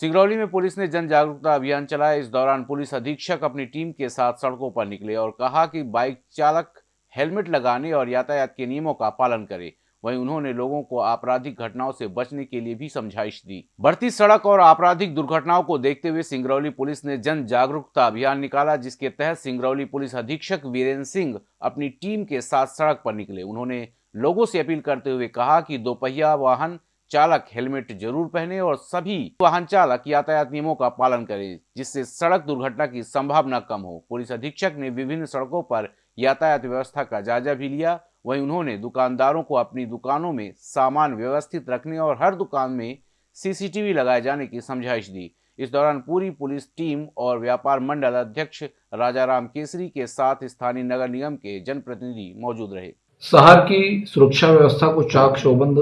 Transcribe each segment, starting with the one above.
सिंगरौली में पुलिस ने जन जागरूकता अभियान चलाया। इस दौरान पुलिस अधीक्षक अपनी टीम के साथ सड़कों पर निकले और कहा कि बाइक चालक हेलमेट लगाने और यातायात के नियमों का पालन करे। वहीं उन्होंने लोगों को आपराधिक घटनाओं से बचने के लिए भी समझाइश दी। बढ़ती सड़क और आपराधिक दुर्घटनाओं को देखते हुए सिंगरौली पुलिस ने जन जागरूकता अभियान निकाला, जिसके तहत सिंगरौली पुलिस अधीक्षक वीरेंद्र सिंह अपनी टीम के साथ सड़क पर निकले। उन्होंने लोगों से अपील करते हुए कहा कि दोपहिया वाहन चालक हेलमेट ज़रूर पहने और सभी वाहन चालक यातायात नियमों का पालन करें, जिससे सड़क दुर्घटना की संभावना कम हो। पुलिस अधीक्षक ने विभिन्न सड़कों पर यातायात व्यवस्था का जायजा भी लिया। वहीं उन्होंने दुकानदारों को अपनी दुकानों में सामान व्यवस्थित रखने और हर दुकान में सीसीटीवी लगाए जाने की समझाइश दी। इस दौरान पूरी पुलिस टीम और व्यापार मंडल अध्यक्ष राजाराम केसरी के साथ स्थानीय नगर निगम के जनप्रतिनिधि मौजूद रहे। शहर की सुरक्षा व्यवस्था को चाक चौबंद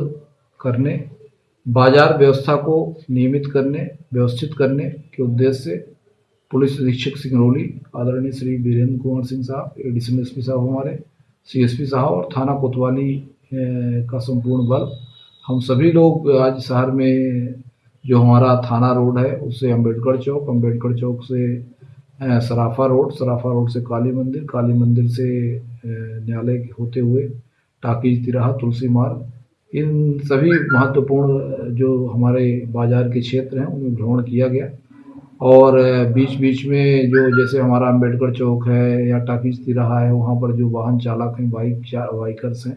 करने बाज़ार व्यवस्था को नियमित करने, व्यवस्थित करने के उद्देश्य से पुलिस अधीक्षक सिंगरौली आदरणीय श्री वीरेंद्र कुमार सिंह साहब एडिशनल एस साहब हमारे सीएसपी साहब और थाना कोतवाली का संपूर्ण बल। हम सभी लोग आज शहर में जो हमारा थाना रोड है उससे अंबेडकर चौक अंबेडकर चौक से सराफा रोड सराफा रोड से काली मंदिर काली मंदिर से न्यायालय होते हुए टाकी तिराहा, तुलसी मार्ग इन सभी महत्वपूर्ण, जो हमारे बाज़ार के क्षेत्र हैं, उनमें भ्रमण किया गया। और बीच बीच में जो जैसे हमारा अंबेडकर चौक है या टाकिज तिराहा है, वहाँ पर जो वाहन चालक हैं, बाइक बाइकर्स हैं,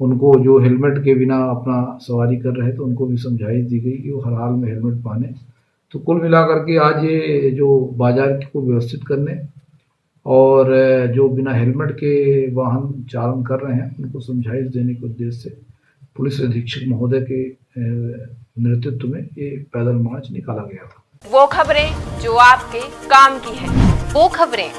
उनको जो हेलमेट के बिना अपना सवारी कर रहे थे तो उनको भी समझाइश दी गई कि वो हर हाल में हेलमेट पहने। तो कुल मिलाकर के आज ये, जो बाज़ार को व्यवस्थित करने और, जो बिना हेलमेट के वाहन चालन कर रहे हैं, उनको समझाइश देने के उद्देश्य से पुलिस अधीक्षक महोदय के नेतृत्व में ये पैदल मार्च निकाला गया था। वो खबरें जो आपके काम की है। वो खबरें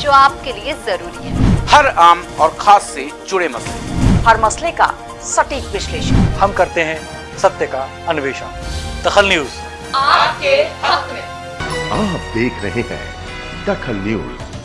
जो आपके लिए ज़रूरी है। हर आम और खास से जुड़े मसले। हर मसले का सटीक विश्लेषण। हम करते हैं सत्य का अन्वेषण। दखल न्यूज़। आपके हक में। आप देख रहे हैं दखल न्यूज़।